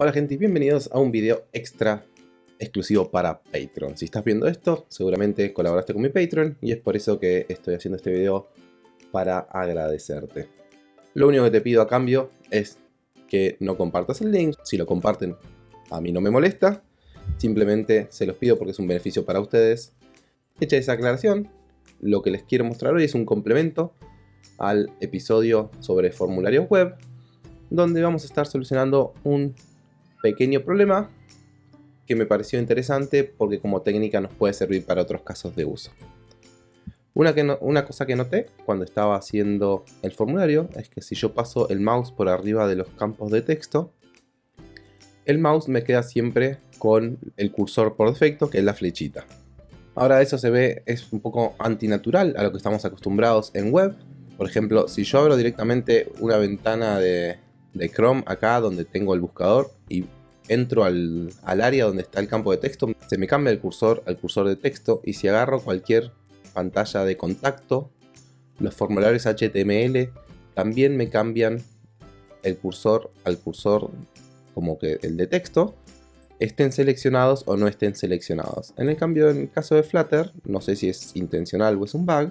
Hola gente y bienvenidos a un video extra exclusivo para Patreon. Si estás viendo esto, seguramente colaboraste con mi Patreon y es por eso que estoy haciendo este video para agradecerte. Lo único que te pido a cambio es que no compartas el link. Si lo comparten, a mí no me molesta. Simplemente se los pido porque es un beneficio para ustedes. Hecha esa aclaración, lo que les quiero mostrar hoy es un complemento al episodio sobre formularios web, donde vamos a estar solucionando un pequeño problema que me pareció interesante porque como técnica nos puede servir para otros casos de uso. Una, cosa que noté cuando estaba haciendo el formulario es que si yo paso el mouse por arriba de los campos de texto, el mouse me queda siempre con el cursor por defecto, que es la flechita. Ahora eso se ve, es un poco antinatural a lo que estamos acostumbrados en web. Por ejemplo, si yo abro directamente una ventana de, de Chrome acá donde tengo el buscador y entro al, área donde está el campo de texto, se me cambia el cursor al cursor de texto y si agarro cualquier pantalla de contacto, los formularios HTML también me cambian el cursor al cursor como que el de texto, estén seleccionados o no estén seleccionados. En el cambio, en el caso de Flutter, no sé si es intencional o es un bug,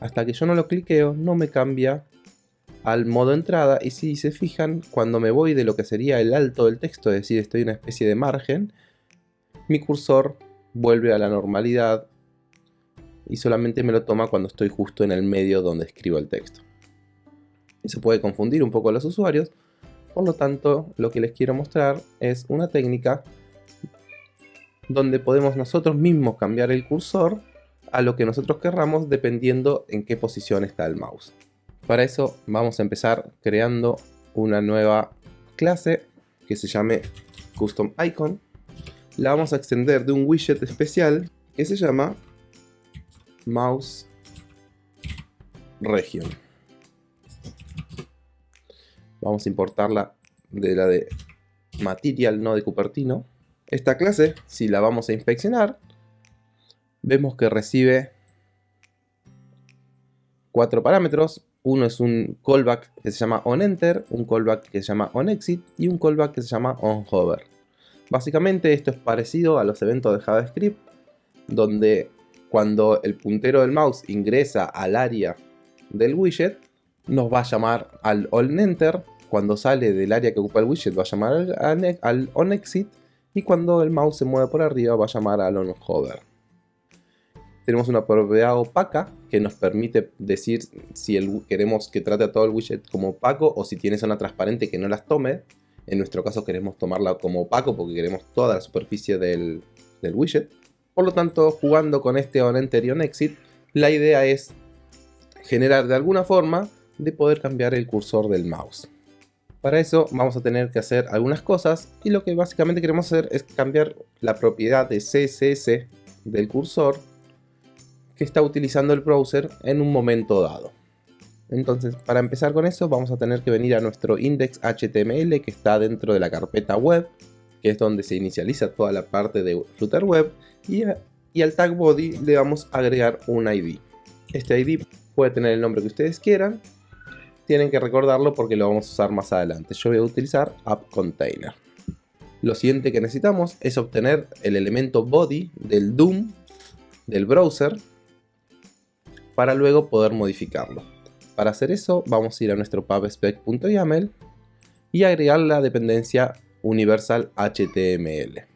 hasta que yo no lo cliqueo no me cambia al modo entrada y si se fijan, cuando me voy de lo que sería el alto del texto, es decir, estoy en una especie de margen, mi cursor vuelve a la normalidad y solamente me lo toma cuando estoy justo en el medio donde escribo el texto. Eso puede confundir un poco a los usuarios, por lo tanto lo que les quiero mostrar es una técnica donde podemos nosotros mismos cambiar el cursor a lo que nosotros querramos dependiendo en qué posición está el mouse. Para eso vamos a empezar creando una nueva clase que se llame Custom Icon. La vamos a extender de un widget especial que se llama Mouse Region. Vamos a importarla de la de Material, no de Cupertino. Esta clase, si la vamos a inspeccionar, vemos que recibe cuatro parámetros, uno es un callback que se llama onEnter, un callback que se llama onExit y un callback que se llama onHover. Básicamente esto es parecido a los eventos de JavaScript, donde cuando el puntero del mouse ingresa al área del widget, nos va a llamar al onEnter, cuando sale del área que ocupa el widget va a llamar al, onExit, y cuando el mouse se mueve por arriba va a llamar al onHover tenemos una propiedad opaca que nos permite decir si queremos que trate a todo el widget como opaco o si tiene zona transparente que no las tome. En nuestro caso queremos tomarla como opaco porque queremos toda la superficie del, widget. Por lo tanto, jugando con este onEnter y onExit, la idea es generar de alguna forma de poder cambiar el cursor del mouse. Para eso vamos a tener que hacer algunas cosas y lo que básicamente queremos hacer es cambiar la propiedad de CSS del cursor que está utilizando el browser en un momento dado. Entonces, para empezar con eso, vamos a tener que venir a nuestro index.html que está dentro de la carpeta web, que es donde se inicializa toda la parte de Flutter Web, y, y al tag body le vamos a agregar un ID. Este ID puede tener el nombre que ustedes quieran, tienen que recordarlo porque lo vamos a usar más adelante. Yo voy a utilizar app container. Lo siguiente que necesitamos es obtener el elemento body del DOM del browser para luego poder modificarlo. Para hacer eso vamos a ir a nuestro pubspec.yaml y agregar la dependencia universal HTML.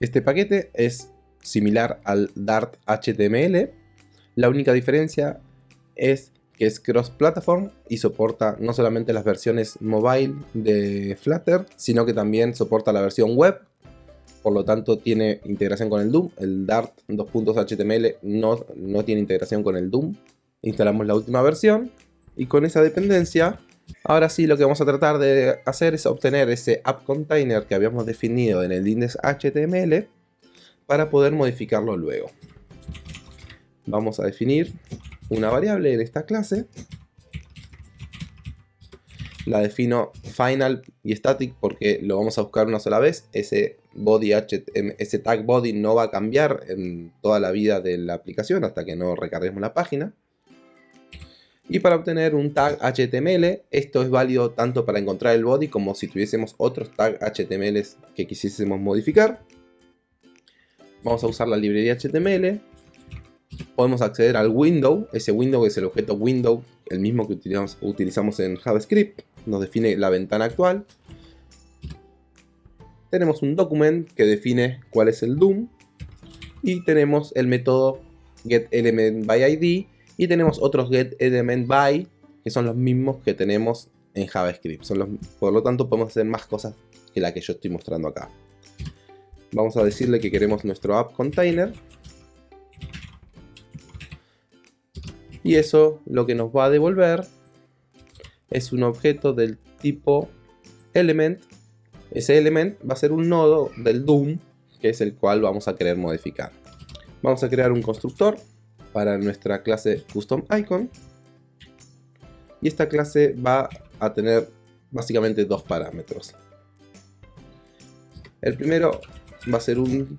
Este paquete es similar al Dart HTML, la única diferencia es que es cross-platform y soporta no solamente las versiones mobile de Flutter, sino que también soporta la versión web por lo tanto tiene integración con el Doom. El Dart 2.html no, no tiene integración con el Doom. Instalamos la última versión y con esa dependencia, ahora sí lo que vamos a tratar de hacer es obtener ese app container que habíamos definido en el index.html para poder modificarlo luego. Vamos a definir una variable en esta clase. La defino final y static porque lo vamos a buscar una sola vez. Ese body ese tag body no va a cambiar en toda la vida de la aplicación hasta que no recarguemos la página. Y para obtener un tag HTML, esto es válido tanto para encontrar el body como si tuviésemos otros tag HTML que quisiésemos modificar. Vamos a usar la librería HTML. Podemos acceder al window, ese window es el objeto window, el mismo que utilizamos, utilizamos en JavaScript. Nos define la ventana actual. Tenemos un document que define cuál es el DOM. Y tenemos el método getElementById y tenemos otros getElementBy que son los mismos que tenemos en JavaScript. Son por lo tanto podemos hacer más cosas que la que yo estoy mostrando acá. Vamos a decirle que queremos nuestro app container. Y eso lo que nos va a devolver es un objeto del tipo element. Ese element va a ser un nodo del DOM, que es el cual vamos a querer modificar. Vamos a crear un constructor para nuestra clase custom icon. Y esta clase va a tener básicamente dos parámetros. El primero va a ser un,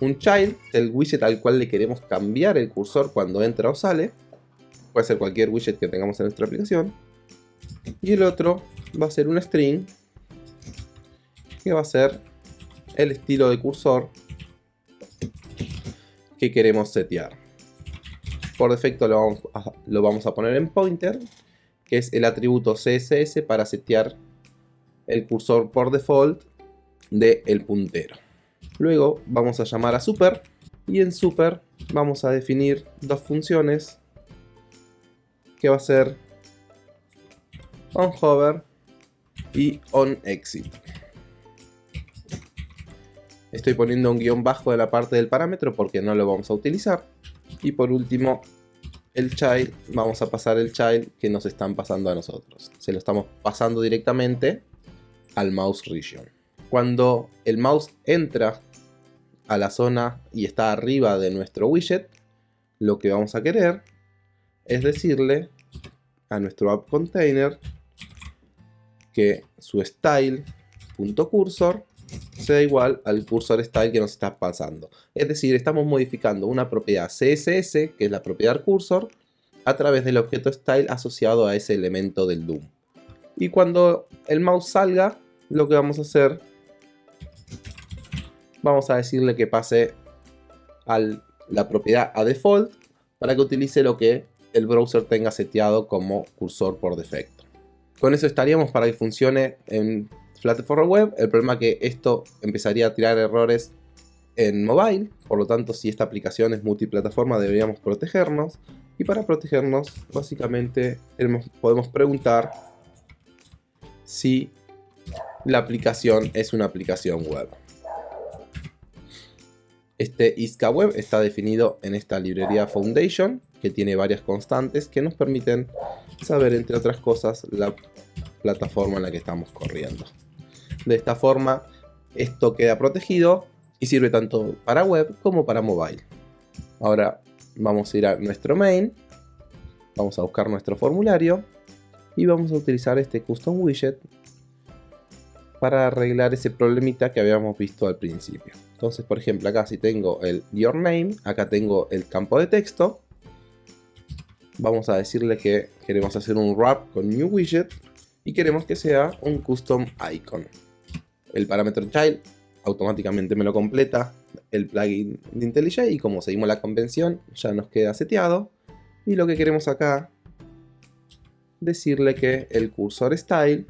un child el widget al cual le queremos cambiar el cursor cuando entra o sale. Puede ser cualquier widget que tengamos en nuestra aplicación. Y el otro va a ser un string que va a ser el estilo de cursor que queremos setear por defecto lo vamos, a, poner en pointer, que es el atributo CSS para setear el cursor por default del el puntero. Luego vamos a llamar a super y en super vamos a definir dos funciones que va a ser onHover y onExit. Estoy poniendo un guion bajo de la parte del parámetro porque no lo vamos a utilizar. Y por último, el child, vamos a pasar el child que nos están pasando a nosotros. Se lo estamos pasando directamente al mouse region. Cuando el mouse entra a la zona y está arriba de nuestro widget, lo que vamos a querer es decirle a nuestro app container que su style.cursor sea igual al cursor style que nos está pasando. Es decir, estamos modificando una propiedad CSS, que es la propiedad cursor, a través del objeto style asociado a ese elemento del DOM. Y cuando el mouse salga, lo que vamos a hacer, vamos a decirle que pase a la propiedad a default para que utilice lo que el browser tenga seteado como cursor por defecto. Con eso estaríamos para que funcione en plataforma web. El problema es que esto empezaría a tirar errores en mobile, por lo tanto si esta aplicación es multiplataforma deberíamos protegernos. Y para protegernos básicamente podemos preguntar si la aplicación es una aplicación web. Este ISCA web está definido en esta librería Foundation que tiene varias constantes que nos permiten saber entre otras cosas la plataforma en la que estamos corriendo. De esta forma, esto queda protegido y sirve tanto para web como para mobile. Ahora vamos a ir a nuestro main, vamos a buscar nuestro formulario y vamos a utilizar este custom widget para arreglar ese problemita que habíamos visto al principio. Entonces, por ejemplo, acá si tengo el your name, acá tengo el campo de texto. Vamos a decirle que queremos hacer un wrap con new widget y queremos que sea un custom icon el parámetro child automáticamente me lo completa el plugin de IntelliJ y como seguimos la convención ya nos queda seteado y lo que queremos acá decirle que el cursor style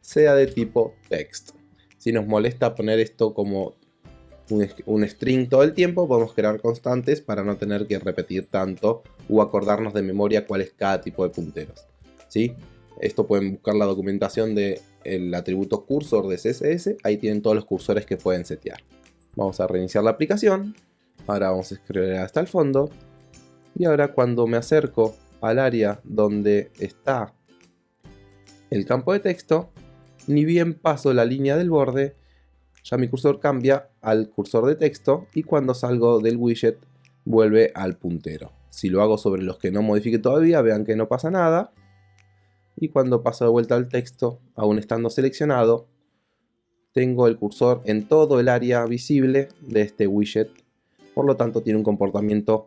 sea de tipo text si nos molesta poner esto como un, string todo el tiempo podemos crear constantes para no tener que repetir tanto o acordarnos de memoria cuál es cada tipo de punteros ¿sí? esto pueden buscar la documentación de el atributo cursor de CSS, ahí tienen todos los cursores que pueden setear. Vamos a reiniciar la aplicación, ahora vamos a escribir hasta el fondo, y ahora cuando me acerco al área donde está el campo de texto, ni bien paso la línea del borde, ya mi cursor cambia al cursor de texto y cuando salgo del widget vuelve al puntero. Si lo hago sobre los que no modifique todavía, vean que no pasa nada y cuando paso de vuelta al texto, aún estando seleccionado, tengo el cursor en todo el área visible de este widget, por lo tanto tiene un comportamiento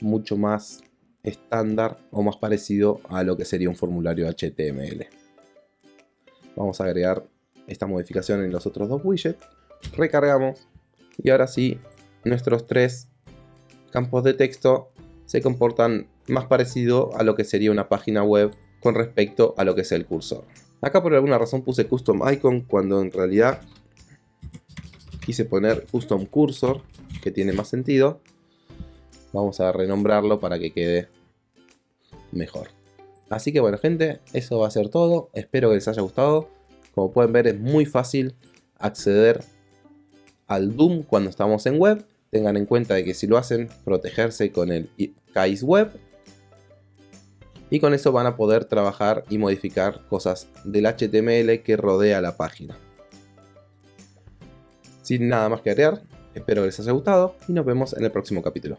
mucho más estándar o más parecido a lo que sería un formulario HTML. Vamos a agregar esta modificación en los otros dos widgets. Recargamos y ahora sí nuestros tres campos de texto se comportan más parecido a lo que sería una página web con respecto a lo que es el cursor. Acá por alguna razón puse custom icon cuando en realidad quise poner custom cursor que tiene más sentido. Vamos a renombrarlo para que quede mejor. Así que bueno gente, eso va a ser todo. Espero que les haya gustado. Como pueden ver es muy fácil acceder al Doom cuando estamos en web. Tengan en cuenta de que si lo hacen, protegerse con el KAIS Web. Y con eso van a poder trabajar y modificar cosas del HTML que rodea la página. Sin nada más que agregar, espero que les haya gustado y nos vemos en el próximo capítulo.